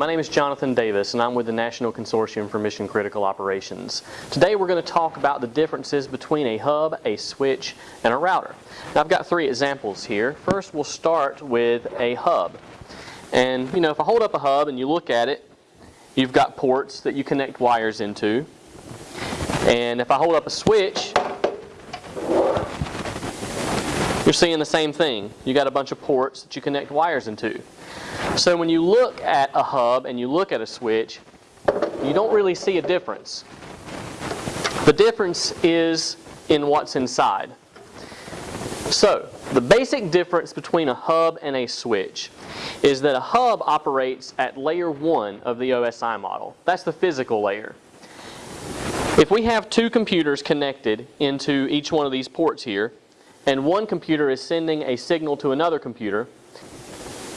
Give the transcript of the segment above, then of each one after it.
my name is Jonathan Davis and I'm with the National Consortium for Mission Critical Operations. Today we're going to talk about the differences between a hub, a switch, and a router. Now I've got three examples here. First we'll start with a hub. And you know, if I hold up a hub and you look at it, you've got ports that you connect wires into. And if I hold up a switch, you're seeing the same thing. You got a bunch of ports that you connect wires into. So when you look at a hub and you look at a switch, you don't really see a difference. The difference is in what's inside. So the basic difference between a hub and a switch is that a hub operates at layer 1 of the OSI model. That's the physical layer. If we have two computers connected into each one of these ports here, and one computer is sending a signal to another computer,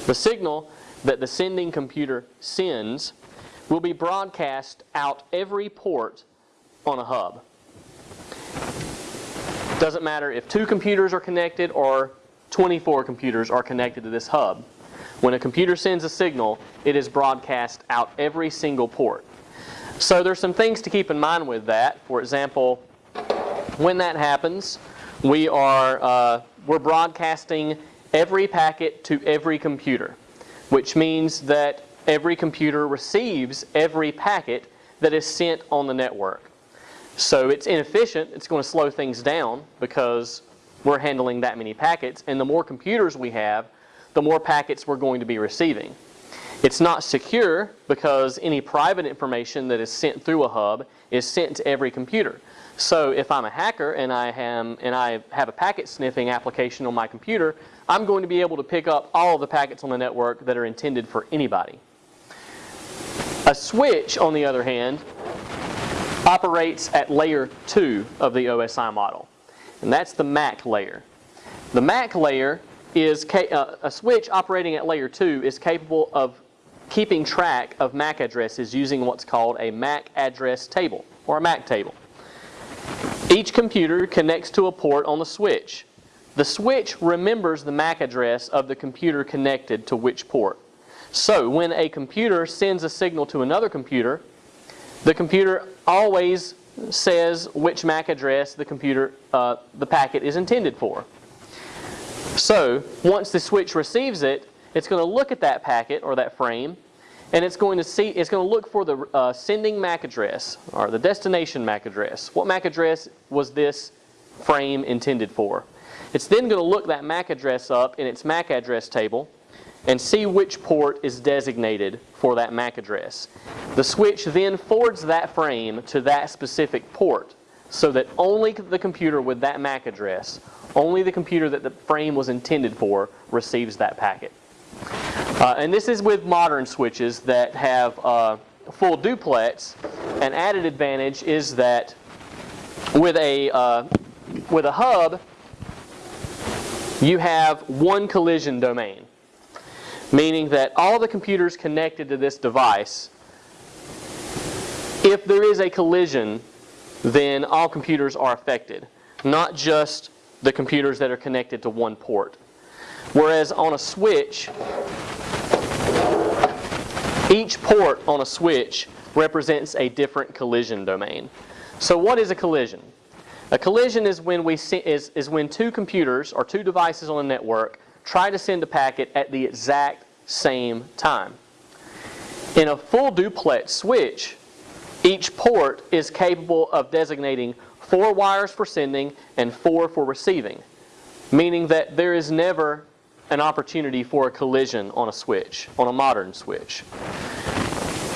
the signal that the sending computer sends will be broadcast out every port on a hub. Doesn't matter if two computers are connected or 24 computers are connected to this hub. When a computer sends a signal, it is broadcast out every single port. So there's some things to keep in mind with that. For example, when that happens, we are uh, we're broadcasting every packet to every computer, which means that every computer receives every packet that is sent on the network. So it's inefficient, it's going to slow things down because we're handling that many packets, and the more computers we have, the more packets we're going to be receiving. It's not secure because any private information that is sent through a hub is sent to every computer. So if I'm a hacker and I, am, and I have a packet sniffing application on my computer, I'm going to be able to pick up all the packets on the network that are intended for anybody. A switch, on the other hand, operates at layer 2 of the OSI model. And that's the MAC layer. The MAC layer is, uh, a switch operating at layer 2 is capable of keeping track of MAC addresses using what's called a MAC address table, or a MAC table. Each computer connects to a port on the switch. The switch remembers the MAC address of the computer connected to which port. So when a computer sends a signal to another computer, the computer always says which MAC address the computer, uh, the packet is intended for. So once the switch receives it, it's going to look at that packet or that frame and it's going to see it's going to look for the uh, sending MAC address or the destination MAC address. What MAC address was this frame intended for? It's then going to look that MAC address up in its MAC address table and see which port is designated for that MAC address. The switch then forwards that frame to that specific port so that only the computer with that MAC address, only the computer that the frame was intended for receives that packet. Uh, and this is with modern switches that have uh, full duplex. An added advantage is that with a, uh, with a hub, you have one collision domain, meaning that all the computers connected to this device, if there is a collision, then all computers are affected, not just the computers that are connected to one port. Whereas on a switch, each port on a switch represents a different collision domain. So what is a collision? A collision is when, we see, is, is when two computers or two devices on a network try to send a packet at the exact same time. In a full duplex switch, each port is capable of designating four wires for sending and four for receiving, meaning that there is never an opportunity for a collision on a switch, on a modern switch.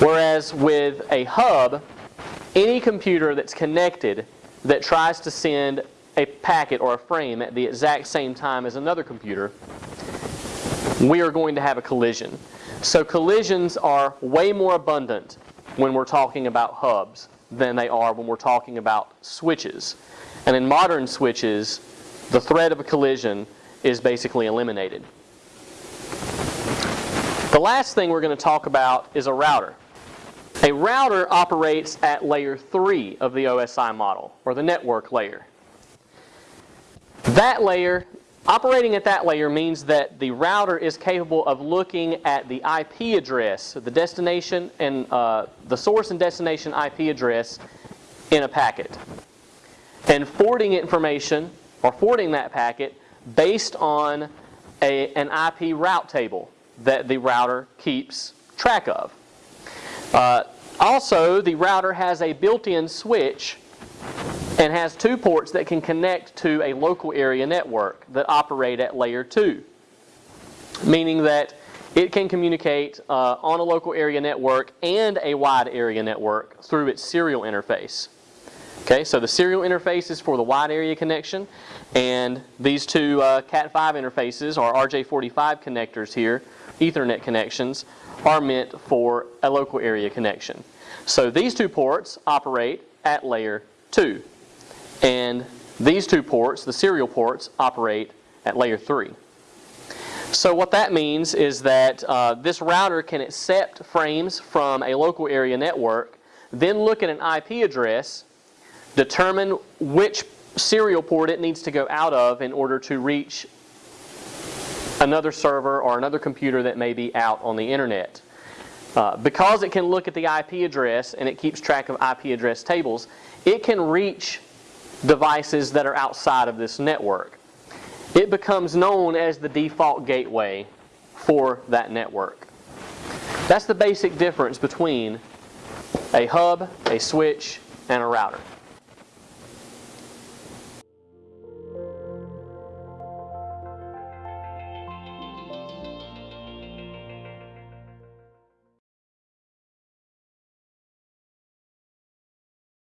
Whereas with a hub, any computer that's connected that tries to send a packet or a frame at the exact same time as another computer, we are going to have a collision. So collisions are way more abundant when we're talking about hubs than they are when we're talking about switches. And in modern switches, the threat of a collision is basically eliminated. The last thing we're going to talk about is a router. A router operates at layer 3 of the OSI model, or the network layer. That layer operating at that layer means that the router is capable of looking at the IP address, the destination and uh, the source and destination IP address in a packet, and forwarding information or forwarding that packet based on a, an IP route table that the router keeps track of. Uh, also, the router has a built-in switch and has two ports that can connect to a local area network that operate at layer 2, meaning that it can communicate uh, on a local area network and a wide area network through its serial interface. Okay, so the serial interface is for the wide area connection, and these two uh, Cat5 interfaces, or RJ45 connectors here, Ethernet connections, are meant for a local area connection. So these two ports operate at layer 2. And these two ports, the serial ports, operate at layer 3. So what that means is that uh, this router can accept frames from a local area network, then look at an IP address, determine which serial port it needs to go out of in order to reach another server or another computer that may be out on the internet. Uh, because it can look at the IP address and it keeps track of IP address tables, it can reach devices that are outside of this network. It becomes known as the default gateway for that network. That's the basic difference between a hub, a switch, and a router.